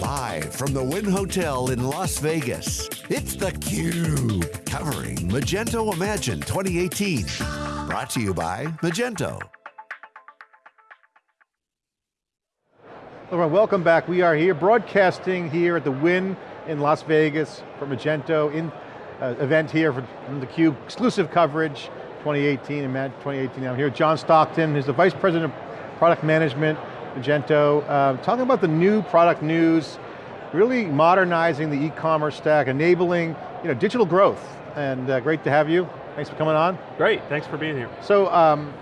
Live from the Wynn Hotel in Las Vegas, it's theCUBE, covering Magento Imagine 2018. Brought to you by Magento. Hello, welcome back. We are here broadcasting here at the Wynn in Las Vegas for Magento in uh, event here from theCUBE, exclusive coverage 2018, Imagine 2018. I'm here with John Stockton, who's the Vice President of Product Management Magento, uh, talking about the new product news, really modernizing the e-commerce stack, enabling you know, digital growth, and uh, great to have you. Thanks for coming on. Great, thanks for being here. So, um,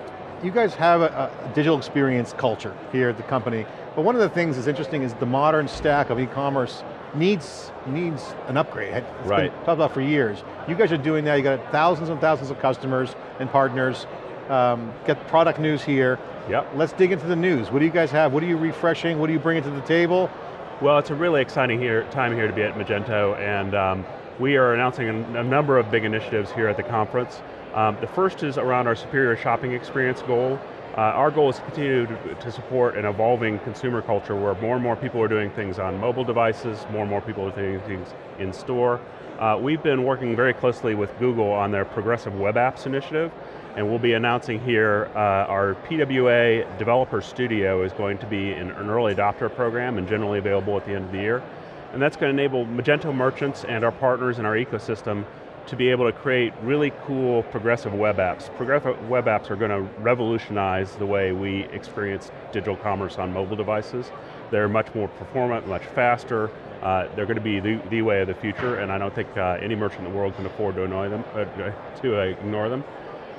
you guys have a, a, digital experience culture here at the company, but one of the things that's interesting is the modern stack of e-commerce needs needs an upgrade. It's right. been talked about for years. You guys are doing that, you got thousands and thousands of customers and partners, um, get product news here. Yep. Let's dig into the news. What do you guys have? What are you refreshing? What are you bringing to the table? Well, it's a really exciting here, time here to be at Magento, and um, we are announcing a, a, number of big initiatives here at the conference. Um, the first is around our superior shopping experience goal. Uh, our goal is to continue to, to, support an evolving consumer culture where more and more people are doing things on mobile devices, more and more people are doing things in store. Uh, we've been working very closely with Google on their Progressive Web Apps initiative, and we'll be announcing here uh, our PWA Developer Studio is going to be an, an early adopter program and generally available at the end of the year. And that's going to enable Magento merchants and our partners in our ecosystem to be able to create really cool progressive web apps. Progressive web apps are going to revolutionize the way we experience digital commerce on mobile devices. They're much more performant, much faster. Uh, they're going to be the, the, way of the future, and I don't think uh, any merchant in the world can afford to them, uh, to ignore them.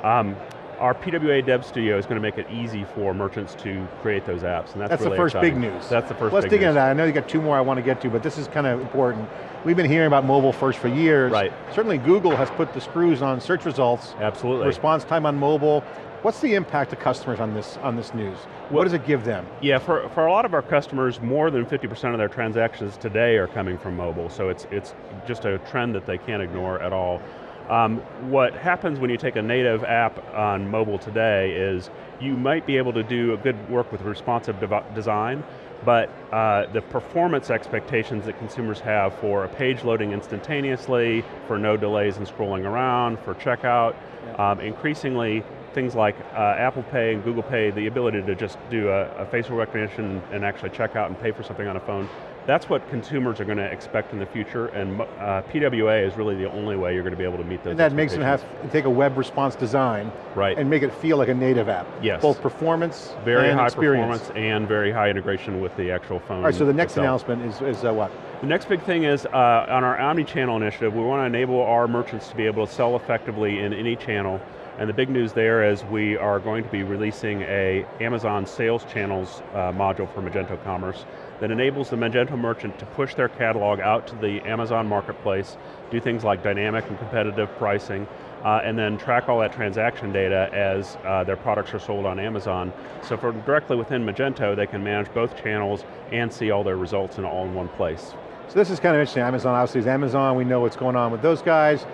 Um, our PWA Dev Studio is going to make it easy for merchants to create those apps, and that's, that's really the first exciting. big news. That's the 1st Let's dig into that. I know you got two more I want to get to, but this is kind of important. We've been hearing about mobile first for years. Right. Certainly Google has put the screws on search results. Absolutely. Response time on mobile. What's the impact to customers on this on this news? What does it give them? Yeah, for, for a lot of our customers, more than 50% of their transactions today are coming from mobile, so it's, it's just a trend that they can't ignore at all. Um, what happens when you take a native app on mobile today is you might be able to do a good work with responsive design, but uh, the performance expectations that consumers have for a page loading instantaneously, for no delays in scrolling around, for checkout, yeah. um, increasingly things like uh, Apple Pay and Google Pay, the ability to just do a, a, facial recognition and actually check out and pay for something on a phone, that's what consumers are going to expect in the future, and uh, PWA is really the only way you're going to be able to meet those And that makes them have to take a web response design right. and make it feel like a native app. Yes. Both performance very and high experience. performance and very high integration with the actual phone All right, so the next itself. announcement is, is uh, what? The next big thing is, uh, on our omni-channel initiative, we want to enable our merchants to be able to sell effectively in any channel and the big news there is we are going to be releasing a Amazon sales channels uh, module for Magento Commerce that enables the Magento merchant to push their catalog out to the Amazon marketplace, do things like dynamic and competitive pricing, uh, and then track all that transaction data as uh, their products are sold on Amazon. So from directly within Magento, they can manage both channels and see all their results in all in one place. So this is kind of interesting. Amazon obviously is Amazon. We know what's going on with those guys.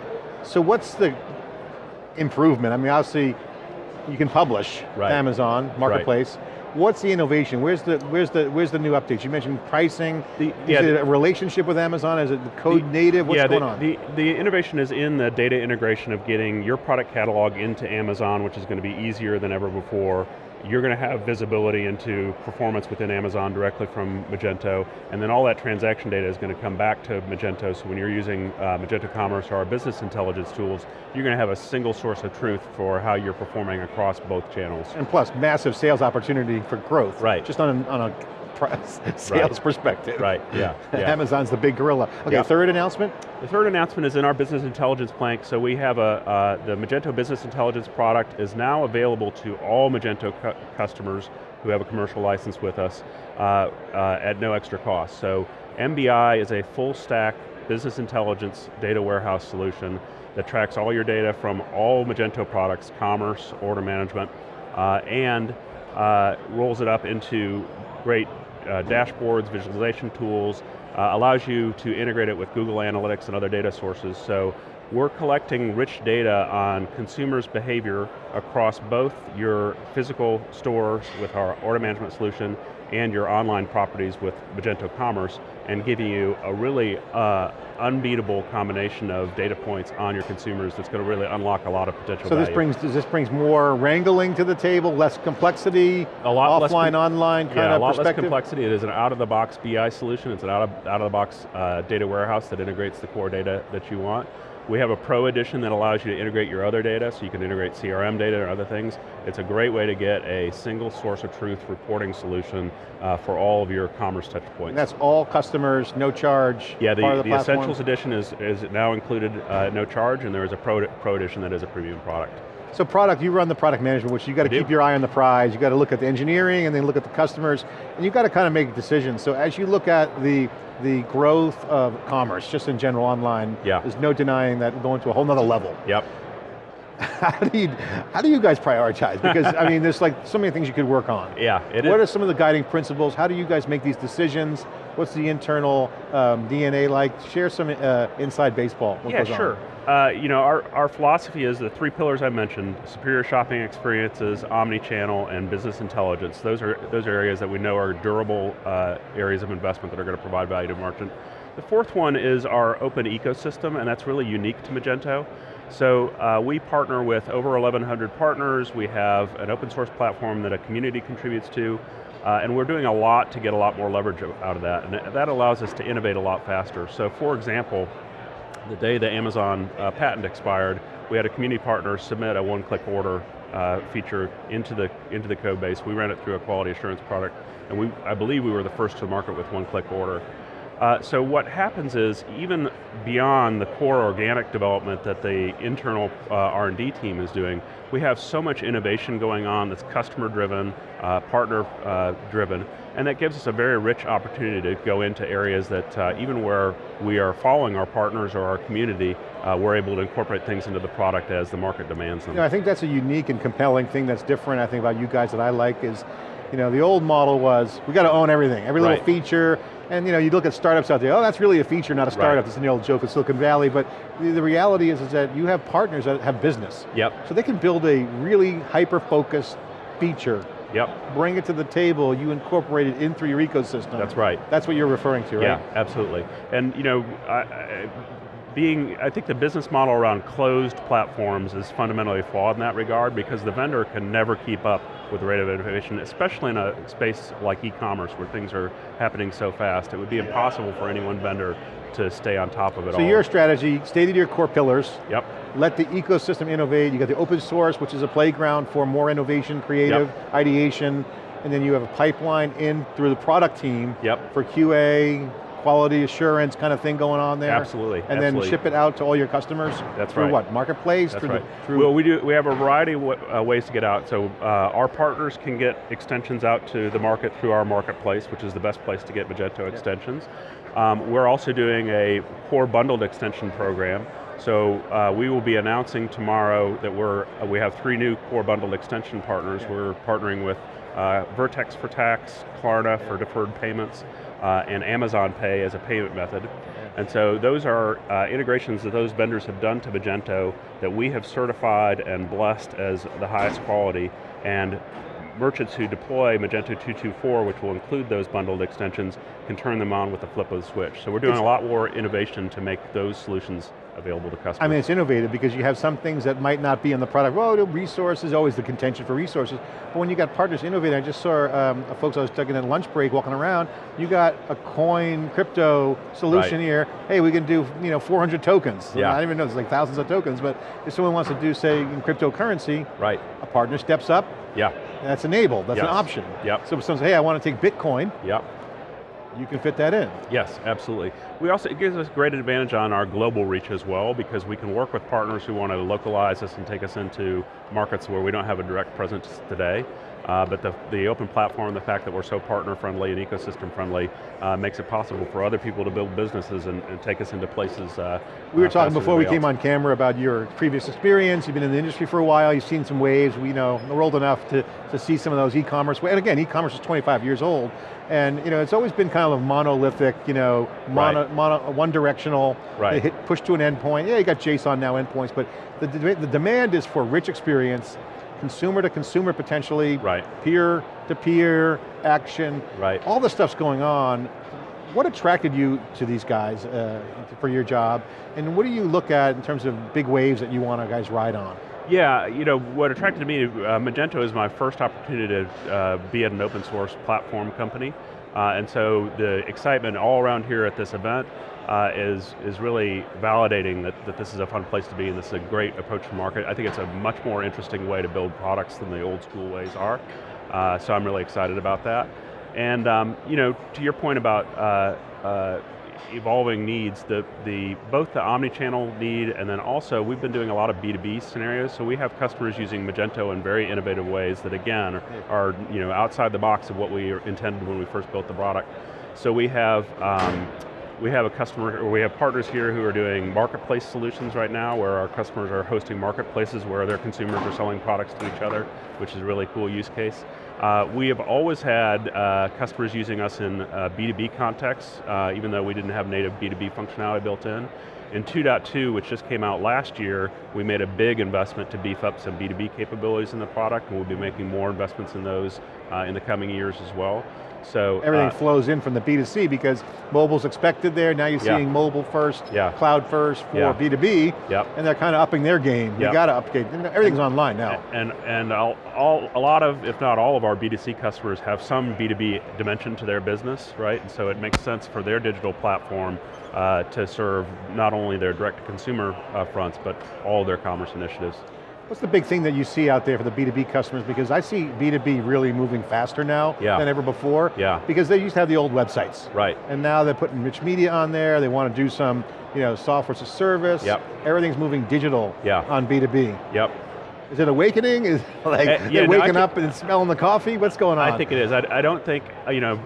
So what's the improvement? I mean, obviously, you can publish right. Amazon Marketplace. Right. What's the innovation? Where's the where's the where's the new updates? You mentioned pricing. The, is yeah, it a relationship with Amazon? Is it code the, native? What's yeah, going the, on? The, the innovation is in the data integration of getting your product catalog into Amazon, which is going to be easier than ever before you're going to have visibility into performance within Amazon directly from Magento, and then all that transaction data is going to come back to Magento, so when you're using uh, Magento Commerce or our business intelligence tools, you're going to have a single source of truth for how you're performing across both channels. And plus, massive sales opportunity for growth. Right. Just on a, on a sales right. perspective. Right, yeah, yeah. Amazon's the big gorilla. Okay, yeah. third announcement? The third announcement is in our business intelligence plank. So we have a, uh, the Magento Business Intelligence product is now available to all Magento cu customers who have a commercial license with us uh, uh, at no extra cost. So MBI is a full stack business intelligence data warehouse solution that tracks all your data from all Magento products, commerce, order management, uh, and uh, rolls it up into great uh, dashboards, visualization tools, uh, allows you to integrate it with Google Analytics and other data sources. So we're collecting rich data on consumers' behavior across both your physical stores with our order management solution and your online properties with Magento Commerce and giving you a really uh, unbeatable combination of data points on your consumers that's going to really unlock a lot of potential So value. this brings, this brings more wrangling to the table, less complexity, a lot offline, online kind yeah, of a lot less complexity. It is an out-of-the-box BI solution. It's an out of, out of the box uh, data warehouse that integrates the core data that you want. We have a pro edition that allows you to integrate your other data, so you can integrate CRM data or other things. It's a great way to get a single source of truth reporting solution uh, for all of your commerce touch points. And that's all customers, no charge, yeah, the, the, the? Essentials edition is, is now included uh, no charge, and there is a pro, pro edition that is a premium product. So product, you run the product management, which you got to keep your eye on the prize, you got to look at the engineering and then look at the customers, and you got to kind of make decisions. So as you look at the, the growth of commerce, just in general online, Yeah. there's no denying that going to a whole nother level. Yep. How do you, how do you guys prioritize? Because I mean, there's like so many things you could work on. Yeah, it what is. are some of the guiding principles? How do you guys make these decisions? What's the internal um, DNA like? Share some uh, inside baseball. What yeah, sure. Uh, you know, our, our philosophy is the three pillars I mentioned, superior shopping experiences, omni-channel, and business intelligence. Those are, those are areas that we know are durable uh, areas of investment that are going to provide value to merchant. The fourth one is our open ecosystem, and that's really unique to Magento. So uh, we partner with over 1,100 partners. We have an open source platform that a community contributes to, uh, and we're doing a lot to get a lot more leverage out of that, and that allows us to innovate a lot faster. So for example, the day the Amazon uh, patent expired, we had a community partner submit a one-click order uh, feature into the, into the code base. We ran it through a quality assurance product, and we, I believe we were the first to market with one-click order. Uh, so what happens is, even beyond the core organic development that the internal uh, R&D team is doing, we have so much innovation going on that's customer driven, uh, partner uh, driven, and that gives us a very rich opportunity to go into areas that uh, even where we are following our partners or our community, uh, we're able to incorporate things into the product as the market demands them. You know, I think that's a unique and compelling thing that's different, I think, about you guys that I like is, you know, the old model was, we got to own everything, every little Right. feature, and you know, you look at startups out there, oh, that's really a feature, not a startup, Right. it's an old joke of Silicon Valley, but the, the reality is, is that you have partners that have business. Yep, So they can build a really hyper-focused feature, yep, bring it to the table, you incorporate it in through your ecosystem. that's right. That's what you're referring to, right? Yeah, absolutely. And you know, I, I, being, I think the business model around closed platforms is fundamentally flawed in that regard because the vendor can never keep up with the rate of innovation, especially in a space like e-commerce where things are happening so fast. It would be impossible for any one vendor to stay on top of it So all. your strategy, stated your core pillars, Yep, let the ecosystem innovate, you got the open source, which is a playground for more innovation, creative, ideation, and then you have a pipeline in through the product team yep, for QA, quality assurance kind of thing going on there. absolutely. And then ship it out to all your customers? That's through right. what, marketplace? That's through right. The, through well, we do. We have a variety of uh, ways to get out. So uh, our partners can get extensions out to the market through our marketplace, which is the best place to get Magento extensions. Um, we're also doing a core bundled extension program. So uh, we will be announcing tomorrow that we're uh, we have three new core bundled extension partners. We're partnering with uh, Vertex for tax, Klarna for deferred payments, uh, and Amazon Pay as a payment method. And so those are uh, integrations that those vendors have done to Magento that we have certified and blessed as the highest quality. And merchants who deploy Magento 224, which will include those bundled extensions, can turn them on with the flip of the switch. So we're doing a lot more innovation to make those solutions available to customers. I mean, it's innovative because you have some things that might not be in the product. Well, the resources, always the contention for resources. But when you got partners innovating, I just saw um, folks I was taking at lunch break walking around, you got a coin crypto solution Right. here. Hey, we can do you know 400 tokens. Yeah. I don't even know, there's like thousands of tokens, but if someone wants to do, say, in cryptocurrency, right, a partner steps up, yeah, that's enabled, that's an option. Yep. So if someone says, hey, I want to take Bitcoin, yep. You can fit that in. Yes, absolutely. We also, it gives us great advantage on our global reach as well because we can work with partners who want to localize us and take us into markets where we don't have a direct presence today. Uh, but the, the open platform, the fact that we're so partner friendly and ecosystem friendly uh, makes it possible for other people to build businesses and, and take us into places uh, We were uh, talking before we came on camera about your previous experience. You've been in the industry for a while. You've seen some waves. We know we're old enough to, to see some of those e-commerce. And again, e-commerce is 25 years old, and you know it's always been kind of a monolithic, you know, mono, Right. mono, one directional. Right. Hit push to an endpoint. Yeah, you got JSON now endpoints, but the, the demand is for rich experience, consumer to consumer potentially, Right. peer to peer action, Right. all this stuff's going on. What attracted you to these guys uh, for your job? And what do you look at in terms of big waves that you want to guys ride on? Yeah, you know, what attracted me, uh, Magento is my first opportunity to uh, be at an open source platform company. Uh, and so the excitement all around here at this event uh, is, is really validating that, that this is a fun place to be and this is a great approach to market. I think it's a much more interesting way to build products than the old school ways are. Uh, so I'm really excited about that. And um, you know, to your point about uh, uh, evolving needs, the, the, both the omni-channel need and then also we've been doing a lot of B2B scenarios, so we have customers using Magento in very innovative ways that again are you know, outside the box of what we intended when we first built the product. So we have um, we have a customer, or we have partners here who are doing marketplace solutions right now where our customers are hosting marketplaces where their consumers are selling products to each other, which is a really cool use case. Uh, we have always had uh, customers using us in uh, B2B contexts, uh, even though we didn't have native B2B functionality built in. In 2.2, which just came out last year, we made a big investment to beef up some B2B capabilities in the product, and we'll be making more investments in those uh, in the coming years as well. So Everything uh, flows in from the B2C because mobile's expected there, now you're Yeah. seeing mobile first, Yeah. cloud first for Yeah. B2B, Yep. and they're kind of upping their game. You got to upgrade, everything's online now. And, and all, all, a lot of, if not all of our B2C customers have some B2B dimension to their business, right? And so it makes sense for their digital platform uh, to serve not only their direct-to-consumer uh, fronts, but all their commerce initiatives. What's the big thing that you see out there for the B2B customers? Because I see B2B really moving faster now Yeah. than ever before. Yeah. Because they used to have the old websites. Right. And now they're putting rich media on there, they want to do some you know, software as a service. Yep. Everything's moving digital Yeah. on B2B. Yep. Is it awakening? Is like Uh, yeah, they're no, waking up and smelling the coffee? What's going on? I think it is. I, I don't think, you know,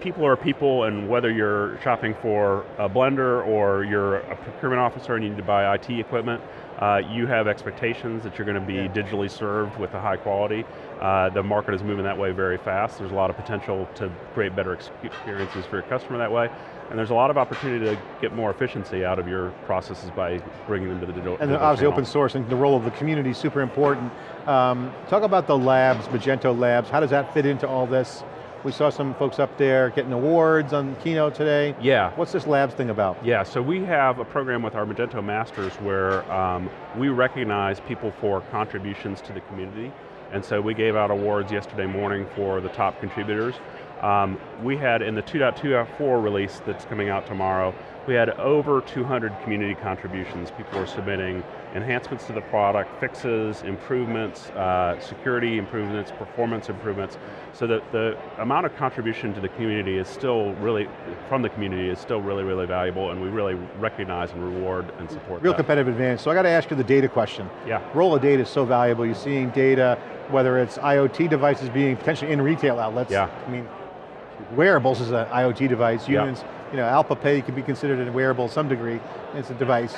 people are people and whether you're shopping for a blender or you're a procurement officer and you need to buy IT equipment, uh, you have expectations that you're going to be Yeah. digitally served with a high quality. Uh, the market is moving that way very fast. There's a lot of potential to create better experiences for your customer that way. And there's a lot of opportunity to get more efficiency out of your processes by bringing them to the digital And digital obviously channel. open source and the role of the community is super important. Um, talk about the labs, Magento Labs, how does that fit into all this? We saw some folks up there getting awards on keynote today. Yeah. What's this labs thing about? Yeah, so we have a program with our Magento Masters where um, we recognize people for contributions to the community. And so we gave out awards yesterday morning for the top contributors. Um, we had in the 2.2.4 release that's coming out tomorrow, we had over 200 community contributions. People were submitting enhancements to the product, fixes, improvements, uh, security improvements, performance improvements. So that the amount of contribution to the community is still really, from the community is still really, really valuable and we really recognize and reward and support Real that. competitive advantage. So I got to ask you the data question. Yeah. Role of data is so valuable. You're seeing data, whether it's IoT devices being potentially in retail outlets. Yeah. I mean, wearables is an IoT device. Yeah. You know, Apple Pay could be considered a wearable to some degree. It's a device.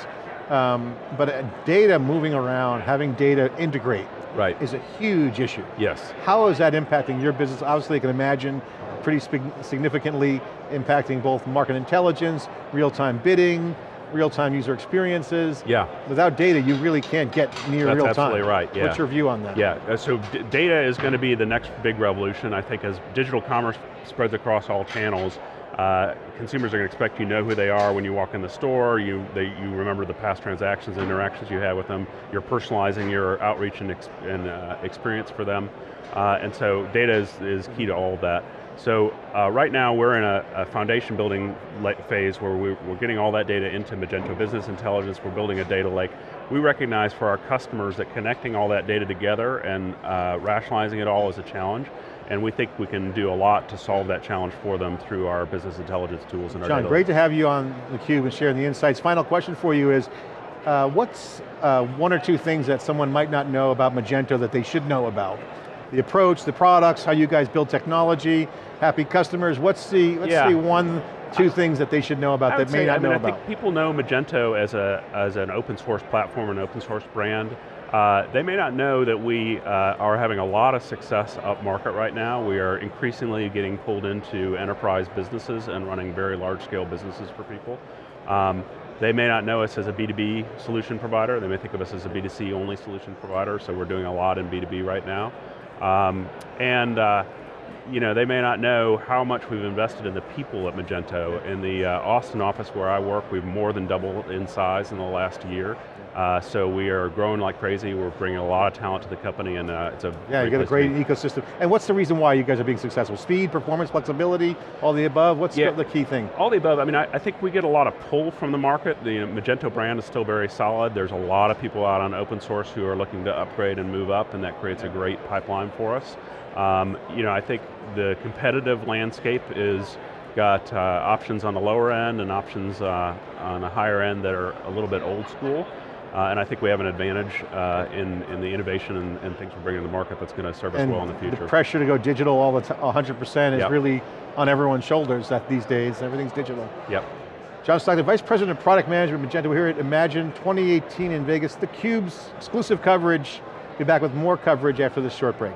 Um, but uh, data moving around, having data integrate Right. is a huge issue. Yes. How is that impacting your business? Obviously, I can imagine pretty significantly impacting both market intelligence, real-time bidding, real-time user experiences. Yeah. Without data, you really can't get near That's real time. absolutely right, yeah. What's your view on that? Yeah, uh, so data is going to be the next big revolution. I think as digital commerce spreads across all channels, uh, consumers are going to expect you know who they are when you walk in the store, you, they, you remember the past transactions and interactions you had with them, you're personalizing your outreach and, ex and uh, experience for them, uh, and so data is, is key to all of that. So uh, right now we're in a, a foundation building phase where we're, we're getting all that data into Magento Business Intelligence, we're building a data lake. We recognize for our customers that connecting all that data together and uh, rationalizing it all is a challenge, and we think we can do a lot to solve that challenge for them through our business intelligence tools and our John, great to have you on theCUBE and sharing the insights. Final question for you is, uh, what's uh, one or two things that someone might not know about Magento that they should know about? The approach, the products, how you guys build technology, happy customers, what's the, what's Yeah. the one, two things that they should know about that may say, not I mean, know I about? think people know Magento as, a, as an open source platform and open source brand. Uh, they may not know that we uh, are having a lot of success up market right now. We are increasingly getting pulled into enterprise businesses and running very large scale businesses for people. Um, they may not know us as a B2B solution provider. They may think of us as a B2C only solution provider, so we're doing a lot in B2B right now. Um, and uh, you know, they may not know how much we've invested in the people at Magento. In the uh, Austin office where I work, we've more than doubled in size in the last year. Uh, so we are growing like crazy. We're bringing a lot of talent to the company and uh, it's a Yeah, you got a great ecosystem. And what's the reason why you guys are being successful? Speed, performance, flexibility, all the above? What's yeah. the key thing? All the above. I mean, I, I, think we get a lot of pull from the market. The know, Magento brand is still very solid. There's a lot of people out on open source who are looking to upgrade and move up and that creates a great pipeline for us. Um, you know, I think the competitive landscape is got uh, options on the lower end and options uh, on the higher end that are a little bit old school. Uh, and I think we have an advantage uh, in, in the innovation and, and, things we're bringing to the market that's going to serve us and well in the future. the pressure to go digital all the time, 100% is yep. really on everyone's shoulders that these days, everything's digital. Yep. John Stockton, Vice President of Product Management Magento. We're here at Imagine 2018 in Vegas, theCUBE's exclusive coverage. Be back with more coverage after this short break.